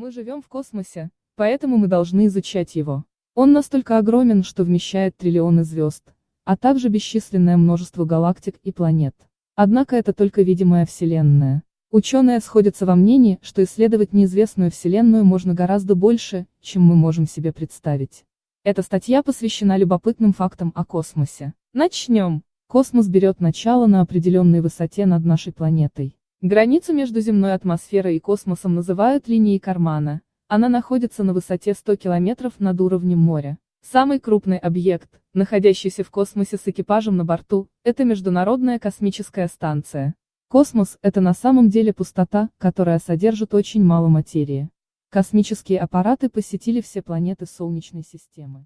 Мы живем в космосе, поэтому мы должны изучать его. Он настолько огромен, что вмещает триллионы звезд, а также бесчисленное множество галактик и планет. Однако это только видимая Вселенная. Ученые сходятся во мнении, что исследовать неизвестную Вселенную можно гораздо больше, чем мы можем себе представить. Эта статья посвящена любопытным фактам о космосе. Начнем. Космос берет начало на определенной высоте над нашей планетой. Границу между земной атмосферой и космосом называют линией Кармана. Она находится на высоте 100 километров над уровнем моря. Самый крупный объект, находящийся в космосе с экипажем на борту, это Международная космическая станция. Космос – это на самом деле пустота, которая содержит очень мало материи. Космические аппараты посетили все планеты Солнечной системы.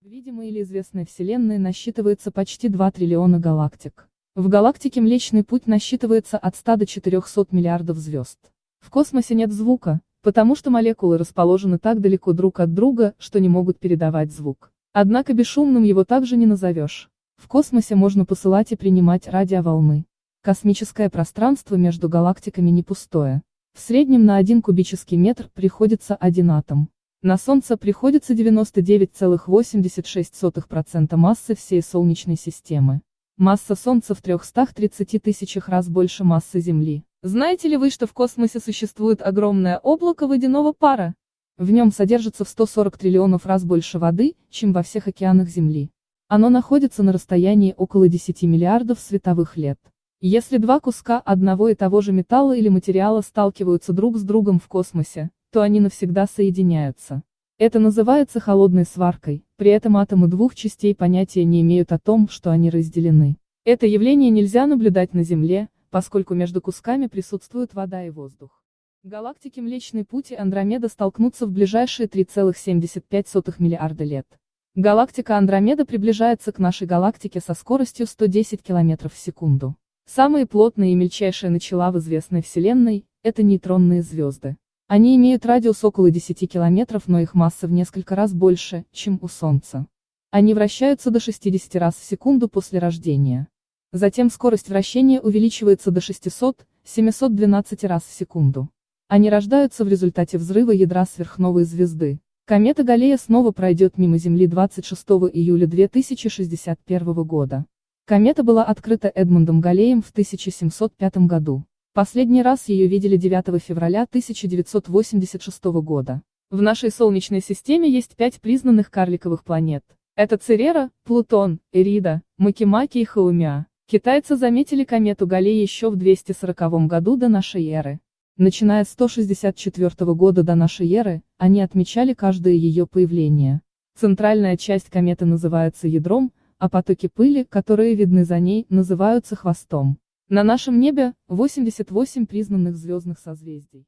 В видимой или известной Вселенной насчитывается почти 2 триллиона галактик. В галактике Млечный Путь насчитывается от 100 до 400 миллиардов звезд. В космосе нет звука, потому что молекулы расположены так далеко друг от друга, что не могут передавать звук. Однако бесшумным его также не назовешь. В космосе можно посылать и принимать радиоволны. Космическое пространство между галактиками не пустое. В среднем на один кубический метр приходится один атом. На Солнце приходится 99,86% массы всей Солнечной системы. Масса Солнца в 330 тысячах раз больше массы Земли. Знаете ли вы, что в космосе существует огромное облако водяного пара? В нем содержится в 140 триллионов раз больше воды, чем во всех океанах Земли. Оно находится на расстоянии около 10 миллиардов световых лет. Если два куска одного и того же металла или материала сталкиваются друг с другом в космосе, то они навсегда соединяются. Это называется холодной сваркой, при этом атомы двух частей понятия не имеют о том, что они разделены. Это явление нельзя наблюдать на Земле, поскольку между кусками присутствует вода и воздух. Галактики Млечный Путь и Андромеда столкнутся в ближайшие 3,75 миллиарда лет. Галактика Андромеда приближается к нашей галактике со скоростью 110 км в секунду. Самые плотные и мельчайшие начала в известной Вселенной – это нейтронные звезды. Они имеют радиус около 10 километров, но их масса в несколько раз больше, чем у Солнца. Они вращаются до 60 раз в секунду после рождения. Затем скорость вращения увеличивается до 600-712 раз в секунду. Они рождаются в результате взрыва ядра сверхновой звезды. Комета Галлея снова пройдет мимо Земли 26 июля 2061 года. Комета была открыта Эдмундом Галлеем в 1705 году. Последний раз ее видели 9 февраля 1986 года. В нашей Солнечной системе есть пять признанных карликовых планет. Это Церера, Плутон, Эрида, Макимаки и Хаумя. Китайцы заметили комету Галлей еще в 240 году до нашей эры. Начиная с 164 года до нашей эры, они отмечали каждое ее появление. Центральная часть кометы называется ядром, а потоки пыли, которые видны за ней, называются хвостом. На нашем небе 88 признанных звездных созвездий.